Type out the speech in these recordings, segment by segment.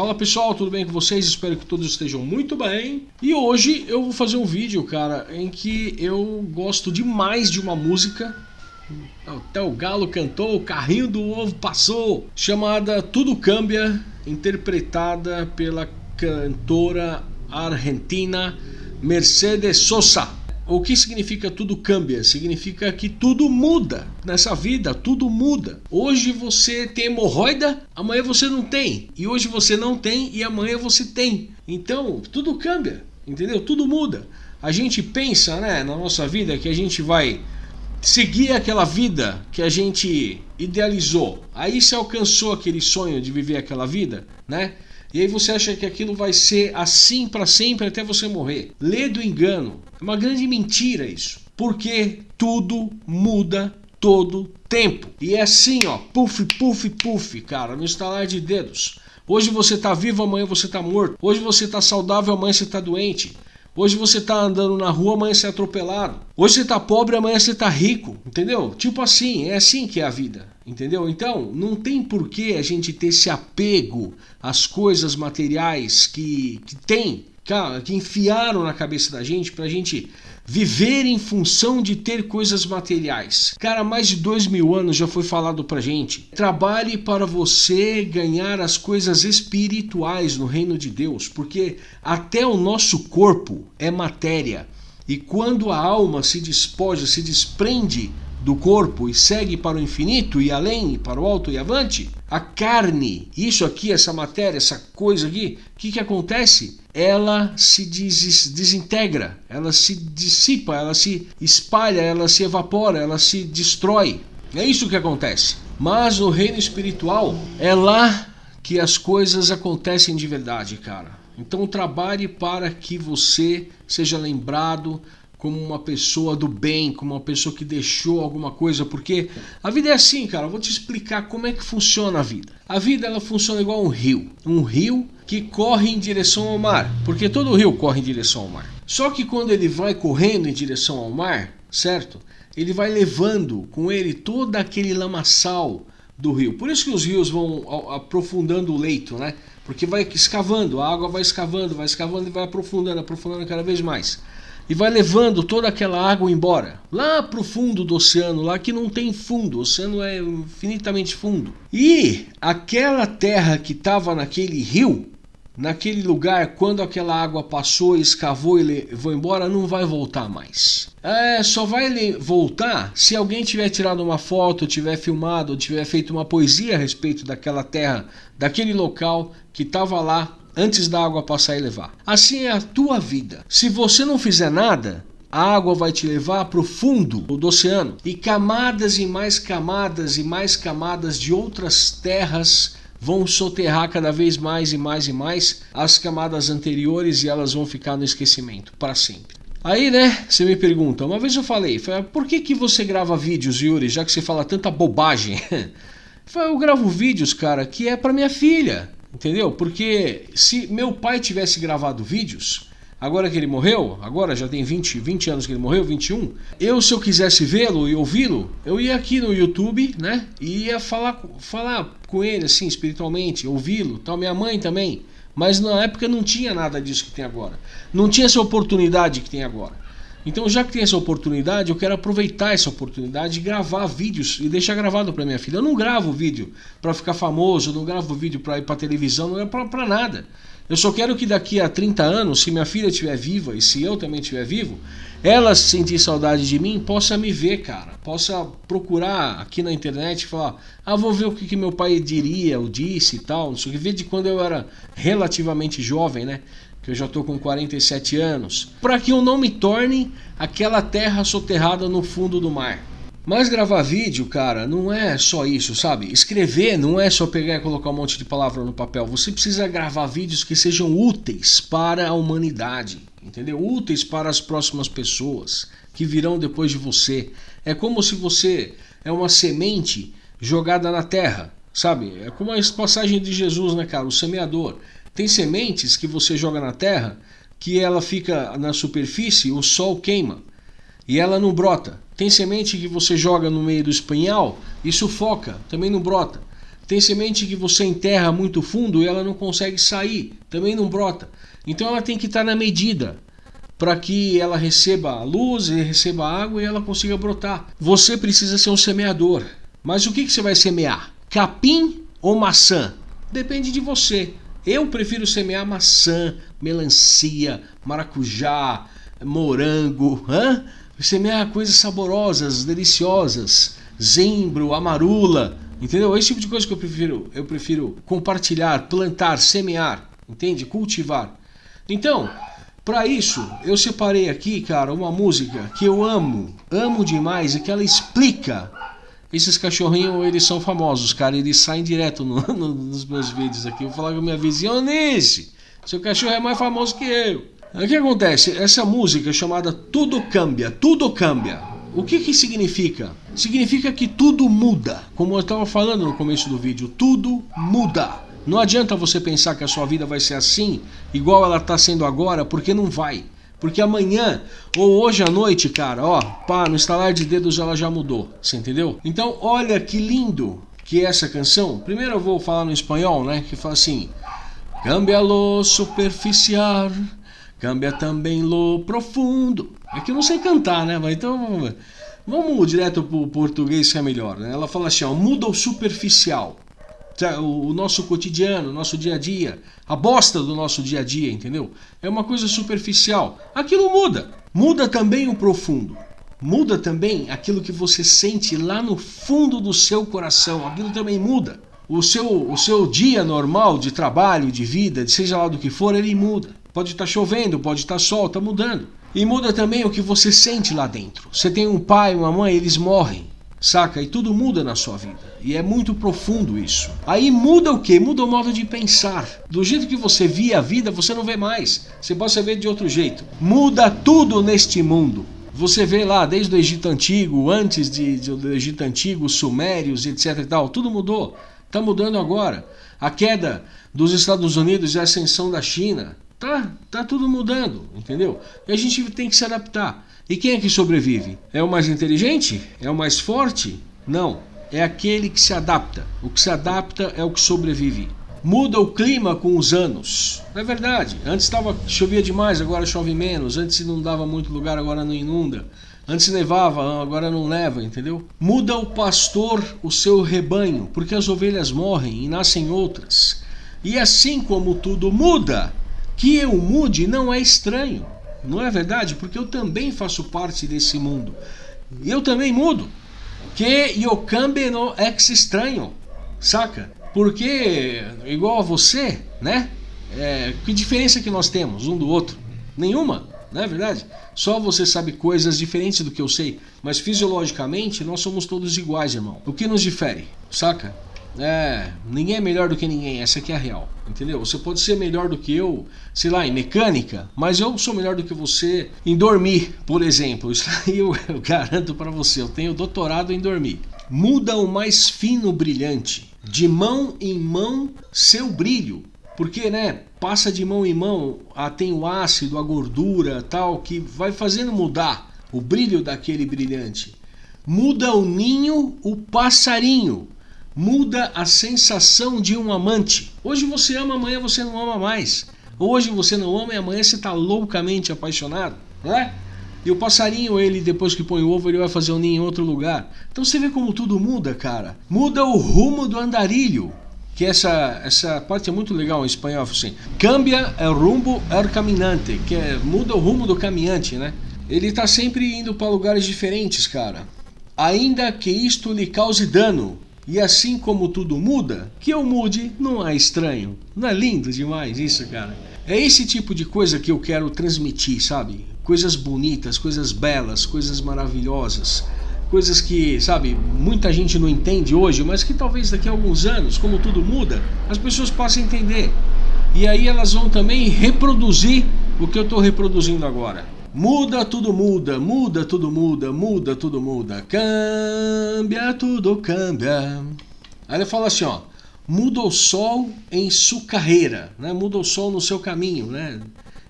Fala pessoal, tudo bem com vocês? Espero que todos estejam muito bem. E hoje eu vou fazer um vídeo, cara, em que eu gosto demais de uma música. Até o galo cantou, o carrinho do ovo passou. Chamada Tudo Cambia, interpretada pela cantora argentina Mercedes Sosa. O que significa tudo cambia? Significa que tudo muda nessa vida, tudo muda. Hoje você tem hemorroida, amanhã você não tem. E hoje você não tem e amanhã você tem. Então, tudo cambia, entendeu? Tudo muda. A gente pensa, né, na nossa vida que a gente vai seguir aquela vida que a gente idealizou. Aí você alcançou aquele sonho de viver aquela vida, né? E aí você acha que aquilo vai ser assim para sempre até você morrer. Lê do engano. É uma grande mentira isso. Porque tudo muda todo tempo. E é assim, ó, puff, puff, puff, cara, no estalar de dedos. Hoje você tá vivo, amanhã você tá morto. Hoje você tá saudável, amanhã você tá doente. Hoje você tá andando na rua, amanhã você é atropelado. Hoje você tá pobre, amanhã você tá rico, entendeu? Tipo assim, é assim que é a vida, entendeu? Então, não tem por que a gente ter esse apego às coisas materiais que, que tem que enfiaram na cabeça da gente pra gente viver em função de ter coisas materiais. Cara, mais de dois mil anos já foi falado pra gente. Trabalhe para você ganhar as coisas espirituais no reino de Deus, porque até o nosso corpo é matéria. E quando a alma se despoja, se desprende do corpo e segue para o infinito e além, para o alto e avante, a carne, isso aqui, essa matéria, essa coisa aqui, o que, que acontece? Ela se des desintegra, ela se dissipa, ela se espalha, ela se evapora, ela se destrói. É isso que acontece. Mas no reino espiritual é lá que as coisas acontecem de verdade, cara. Então trabalhe para que você seja lembrado como uma pessoa do bem, como uma pessoa que deixou alguma coisa, porque a vida é assim, cara. Eu vou te explicar como é que funciona a vida. A vida ela funciona igual um rio, um rio que corre em direção ao mar, porque todo rio corre em direção ao mar. Só que quando ele vai correndo em direção ao mar, certo? Ele vai levando com ele todo aquele lamaçal do rio. Por isso que os rios vão aprofundando o leito, né? Porque vai escavando, a água vai escavando, vai escavando e vai aprofundando, aprofundando cada vez mais e vai levando toda aquela água embora, lá para o fundo do oceano, lá que não tem fundo, o oceano é infinitamente fundo. E aquela terra que estava naquele rio, naquele lugar, quando aquela água passou, escavou e levou embora, não vai voltar mais. É, só vai voltar se alguém tiver tirado uma foto, tiver filmado, tiver feito uma poesia a respeito daquela terra, daquele local que estava lá antes da água passar e levar. Assim é a tua vida. Se você não fizer nada, a água vai te levar para o fundo do oceano e camadas e mais camadas e mais camadas de outras terras vão soterrar cada vez mais e mais e mais as camadas anteriores e elas vão ficar no esquecimento para sempre. Aí, né, você me pergunta, uma vez eu falei, falei por que, que você grava vídeos, Yuri, já que você fala tanta bobagem? eu gravo vídeos, cara, que é para minha filha. Entendeu? Porque se meu pai tivesse gravado vídeos, agora que ele morreu, agora já tem 20, 20 anos que ele morreu, 21, eu se eu quisesse vê-lo e ouvi-lo, eu ia aqui no YouTube, né? E ia falar, falar com ele assim, espiritualmente, ouvi-lo, tal, minha mãe também. Mas na época não tinha nada disso que tem agora. Não tinha essa oportunidade que tem agora. Então, já que tem essa oportunidade, eu quero aproveitar essa oportunidade de gravar vídeos e deixar gravado para minha filha. Eu não gravo vídeo para ficar famoso, eu não gravo vídeo para ir para televisão, não é para nada. Eu só quero que daqui a 30 anos, se minha filha estiver viva e se eu também estiver vivo, ela sentir saudade de mim, possa me ver, cara. Possa procurar aqui na internet e falar: ah, vou ver o que, que meu pai diria ou disse e tal. Não sei o que. Ver de quando eu era relativamente jovem, né? Que eu já estou com 47 anos, para que eu não me torne aquela terra soterrada no fundo do mar. Mas gravar vídeo, cara, não é só isso, sabe? Escrever não é só pegar e colocar um monte de palavra no papel. Você precisa gravar vídeos que sejam úteis para a humanidade, entendeu? Úteis para as próximas pessoas que virão depois de você. É como se você é uma semente jogada na terra, sabe? É como a passagem de Jesus, né, cara? O semeador. Tem sementes que você joga na terra que ela fica na superfície, o sol queima e ela não brota. Tem semente que você joga no meio do espinhal e sufoca, também não brota. Tem semente que você enterra muito fundo e ela não consegue sair, também não brota. Então ela tem que estar na medida para que ela receba luz, receba água e ela consiga brotar. Você precisa ser um semeador. Mas o que, que você vai semear? Capim ou maçã? Depende de você. Eu prefiro semear maçã, melancia, maracujá, morango, hã? semear coisas saborosas, deliciosas, zimbro, amarula, entendeu? Esse tipo de coisa que eu prefiro, eu prefiro compartilhar, plantar, semear, entende? Cultivar. Então, para isso, eu separei aqui, cara, uma música que eu amo, amo demais e que ela explica. Esses cachorrinhos, eles são famosos, cara, eles saem direto no, no, nos meus vídeos aqui. Eu vou falar com a minha vizinha, Onice, seu cachorro é mais famoso que eu. O que acontece? Essa música chamada Tudo Cambia, Tudo Cambia. O que que significa? Significa que tudo muda. Como eu estava falando no começo do vídeo, tudo muda. Não adianta você pensar que a sua vida vai ser assim, igual ela está sendo agora, porque não vai. Porque amanhã ou hoje à noite, cara, ó, pá, no estalar de dedos ela já mudou, você entendeu? Então, olha que lindo que é essa canção. Primeiro eu vou falar no espanhol, né, que fala assim: Cambia lo superficial, cambia também lo profundo. É que eu não sei cantar, né, mas então vamos direto pro português que é melhor, né? Ela fala assim, ó, muda o superficial o nosso cotidiano, o nosso dia a dia, a bosta do nosso dia a dia, entendeu? É uma coisa superficial. Aquilo muda. Muda também o profundo. Muda também aquilo que você sente lá no fundo do seu coração. Aquilo também muda. O seu, o seu dia normal de trabalho, de vida, de seja lá do que for, ele muda. Pode estar chovendo, pode estar sol, está mudando. E muda também o que você sente lá dentro. Você tem um pai, uma mãe, eles morrem. Saca? E tudo muda na sua vida. E é muito profundo isso. Aí muda o que? Muda o modo de pensar. Do jeito que você via a vida, você não vê mais. Você pode ver de outro jeito. Muda tudo neste mundo. Você vê lá desde o Egito Antigo, antes de, de, do Egito Antigo, os Sumérios, etc e tal, tudo mudou. Está mudando agora. A queda dos Estados Unidos e a ascensão da China, tá, tá tudo mudando, entendeu? E a gente tem que se adaptar. E quem é que sobrevive? É o mais inteligente? É o mais forte? Não. É aquele que se adapta. O que se adapta é o que sobrevive. Muda o clima com os anos. É verdade. Antes tava, chovia demais, agora chove menos. Antes inundava muito lugar, agora não inunda. Antes nevava, agora não neva, entendeu? Muda o pastor o seu rebanho, porque as ovelhas morrem e nascem outras. E assim como tudo muda, que eu mude não é estranho. Não é verdade? Porque eu também faço parte desse mundo. Eu também mudo. Que eu cambie no ex estranho. Saca? Porque, igual a você, né? É, que diferença que nós temos um do outro? Nenhuma, não é verdade? Só você sabe coisas diferentes do que eu sei. Mas fisiologicamente nós somos todos iguais, irmão. O que nos difere? Saca? É, ninguém é melhor do que ninguém, essa aqui é a real, entendeu? Você pode ser melhor do que eu, sei lá, em mecânica, mas eu sou melhor do que você em dormir, por exemplo. Isso aí eu, eu garanto para você, eu tenho doutorado em dormir. Muda o mais fino brilhante, de mão em mão, seu brilho. Porque, né, passa de mão em mão, ah, tem o ácido, a gordura, tal, que vai fazendo mudar o brilho daquele brilhante. Muda o ninho, o passarinho muda a sensação de um amante. Hoje você ama, amanhã você não ama mais. Hoje você não ama e amanhã você está loucamente apaixonado, não é? E o passarinho, ele depois que põe o ovo, ele vai fazer o um ninho em outro lugar. Então você vê como tudo muda, cara. Muda o rumo do andarilho. Que essa, essa parte é muito legal em espanhol, assim. Cambia el rumbo el caminante, que é, muda o rumo do caminhante, né? Ele está sempre indo para lugares diferentes, cara. Ainda que isto lhe cause dano, e assim como tudo muda, que eu mude não é estranho. Não é lindo demais isso, cara? É esse tipo de coisa que eu quero transmitir, sabe? Coisas bonitas, coisas belas, coisas maravilhosas. Coisas que, sabe, muita gente não entende hoje, mas que talvez daqui a alguns anos, como tudo muda, as pessoas possam entender. E aí elas vão também reproduzir o que eu estou reproduzindo agora. Muda, tudo muda, muda, tudo muda, muda, tudo muda. Cambia, tudo cambia. Aí ele fala assim, ó. Muda o sol em sua carreira, né? Muda o sol no seu caminho, né?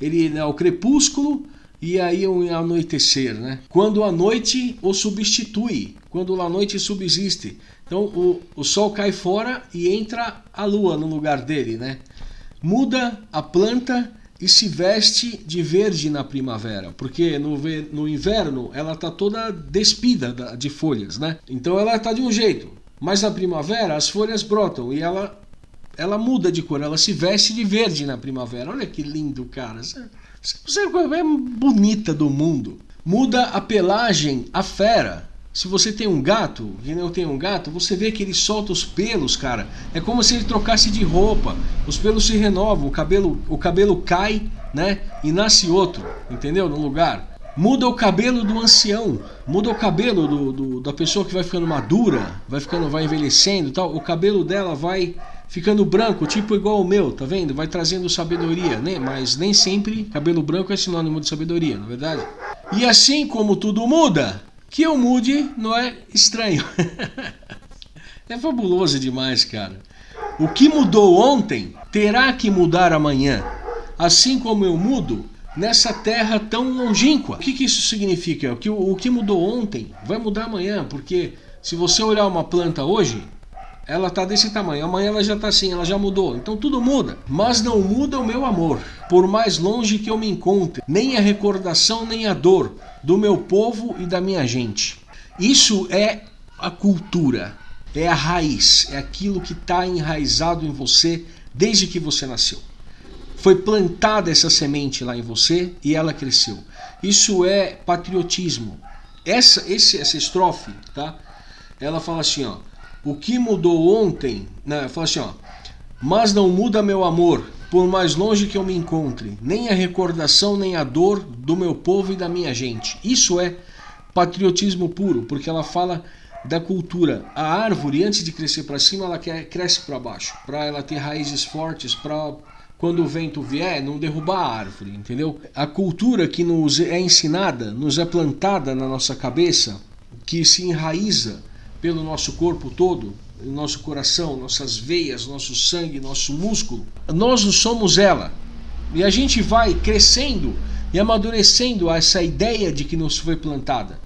Ele é o crepúsculo e aí o anoitecer, né? Quando a noite o substitui, quando a noite subsiste. Então o, o sol cai fora e entra a lua no lugar dele, né? Muda a planta e se veste de verde na primavera, porque no, no inverno ela está toda despida de folhas, né? Então ela está de um jeito, mas na primavera as folhas brotam e ela ela muda de cor, ela se veste de verde na primavera. Olha que lindo, cara. Você é a coisa mais bonita do mundo. Muda a pelagem, a fera. Se você tem um gato, e não tem um gato, você vê que ele solta os pelos, cara. É como se ele trocasse de roupa. Os pelos se renovam, o cabelo, o cabelo cai, né? E nasce outro, entendeu? No lugar. Muda o cabelo do ancião, muda o cabelo do, do, da pessoa que vai ficando madura, vai ficando, vai envelhecendo, tal. O cabelo dela vai ficando branco, tipo igual o meu, tá vendo? Vai trazendo sabedoria, né? Mas nem sempre cabelo branco é sinônimo de sabedoria, não é verdade? E assim como tudo muda, que eu mude não é estranho. é fabuloso demais, cara. O que mudou ontem terá que mudar amanhã. Assim como eu mudo nessa terra tão longínqua. O que, que isso significa? Que o, o que mudou ontem vai mudar amanhã, porque se você olhar uma planta hoje, ela tá desse tamanho, amanhã ela já tá assim, ela já mudou. Então tudo muda, mas não muda o meu amor. Por mais longe que eu me encontre, nem a recordação nem a dor do meu povo e da minha gente. Isso é a cultura, é a raiz, é aquilo que está enraizado em você desde que você nasceu. Foi plantada essa semente lá em você e ela cresceu. Isso é patriotismo. Essa, esse, essa estrofe, tá? Ela fala assim, ó. O que mudou ontem, né? Fala assim, ó. Mas não muda meu amor, por mais longe que eu me encontre, nem a recordação nem a dor do meu povo e da minha gente. Isso é patriotismo puro, porque ela fala da cultura. A árvore, antes de crescer para cima, ela cresce para baixo, para ela ter raízes fortes, para quando o vento vier, não derrubar a árvore, entendeu? A cultura que nos é ensinada, nos é plantada na nossa cabeça, que se enraiza pelo nosso corpo todo, nosso coração, nossas veias, nosso sangue, nosso músculo, nós somos ela. E a gente vai crescendo e amadurecendo essa ideia de que nos foi plantada.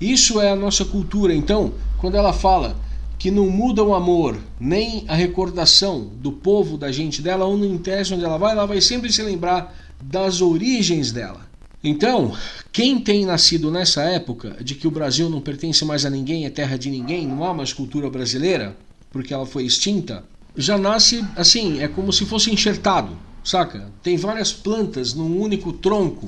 Isso é a nossa cultura. Então, quando ela fala que não muda o amor, nem a recordação do povo, da gente dela, ou não interessa onde ela vai, ela vai sempre se lembrar das origens dela. Então, quem tem nascido nessa época de que o Brasil não pertence mais a ninguém, é terra de ninguém, não há mais cultura brasileira, porque ela foi extinta, já nasce assim, é como se fosse enxertado, saca? Tem várias plantas num único tronco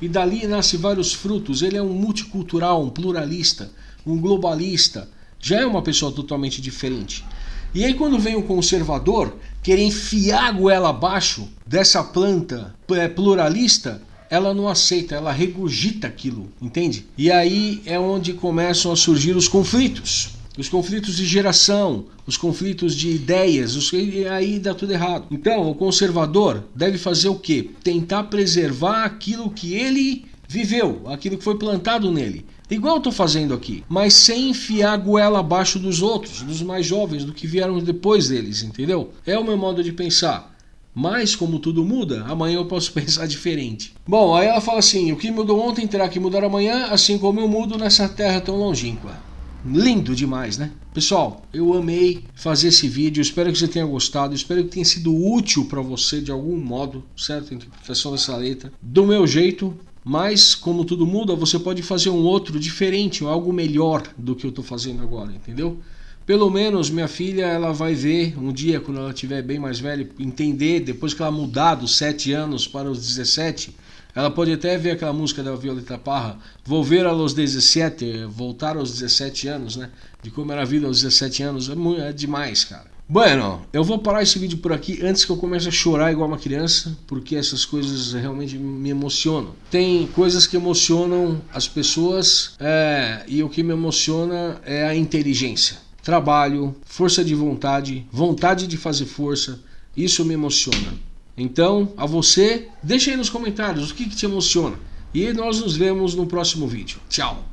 e dali nasce vários frutos. Ele é um multicultural, um pluralista, um globalista. Já é uma pessoa totalmente diferente. E aí quando vem o conservador querer enfiar a goela abaixo dessa planta é, pluralista, ela não aceita, ela regurgita aquilo, entende? E aí é onde começam a surgir os conflitos. Os conflitos de geração, os conflitos de ideias, os... e aí dá tudo errado. Então, o conservador deve fazer o quê? Tentar preservar aquilo que ele viveu, aquilo que foi plantado nele. Igual eu estou fazendo aqui, mas sem enfiar a goela abaixo dos outros, dos mais jovens, do que vieram depois deles, entendeu? É o meu modo de pensar. Mas, como tudo muda, amanhã eu posso pensar diferente. Bom, aí ela fala assim: o que mudou ontem terá que mudar amanhã, assim como eu mudo nessa terra tão longínqua. Lindo demais, né? Pessoal, eu amei fazer esse vídeo, espero que você tenha gostado, espero que tenha sido útil para você de algum modo, certo? A interpretação dessa letra. Do meu jeito, mas como tudo muda, você pode fazer um outro diferente, algo melhor do que eu estou fazendo agora, entendeu? Pelo menos minha filha ela vai ver um dia, quando ela estiver bem mais velha, entender, depois que ela mudar dos 7 anos para os 17, ela pode até ver aquela música da Violeta Parra, Volver aos 17, voltar aos 17 anos, né? De como era a vida aos 17 anos, é, muito, é demais, cara. Bueno, eu vou parar esse vídeo por aqui antes que eu comece a chorar igual uma criança, porque essas coisas realmente me emocionam. Tem coisas que emocionam as pessoas é, e o que me emociona é a inteligência trabalho, força de vontade, vontade de fazer força. Isso me emociona. Então, a você, deixa aí nos comentários o que, que te emociona. E nós nos vemos no próximo vídeo. Tchau!